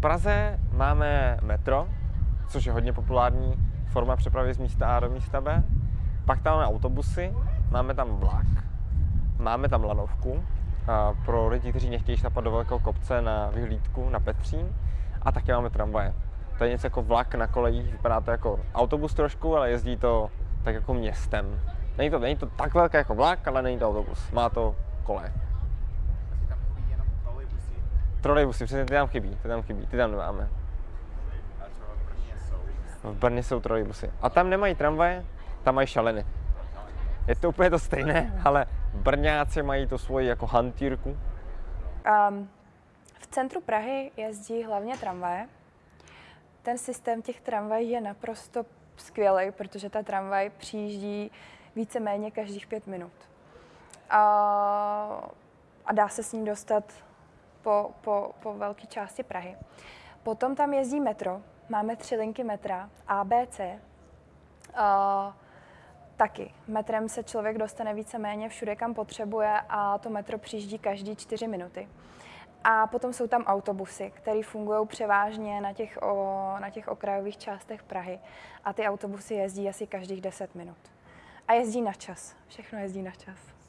Praze máme metro, což je hodně populární forma přepravy z místa A do místa B. Pak tam máme autobusy, máme tam vlak, máme tam lanovku pro lidi, kteří nechtějí šlapat do velkého kopce na vyhlídku na Petřín. A taky máme tramvaje. To je něco jako vlak na kolejích, vypadá to jako autobus trošku, ale jezdí to tak jako městem. Není to, není to tak velké jako vlak, ale není to autobus. Má to kole. Asi tam chodí jenom trolejbusy. Přesně ty tam chybí, ty tam chybí, ty tam nemáme. A třeba v Brně jsou. V Brně jsou trolejbusy. A tam nemají tramvaje, tam mají šaleny. Je to úplně to stejné, ale Brňáci mají to svoji jako hantýrku. Um, v centru Prahy jezdí hlavně tramvaje. Ten systém těch tramvají je naprosto skvělý, protože ta tramvaj přijíždí víceméně každých pět minut. A, a dá se s ní dostat po, po, po velké části Prahy. Potom tam jezdí metro. Máme tři linky metra, A, B, C. A, taky. Metrem se člověk dostane víceméně všude, kam potřebuje a to metro přijíždí každý čtyři minuty. A potom jsou tam autobusy, které fungují převážně na těch, o, na těch okrajových částech Prahy. A ty autobusy jezdí asi každých 10 minut. A jezdí na čas. Všechno jezdí na čas.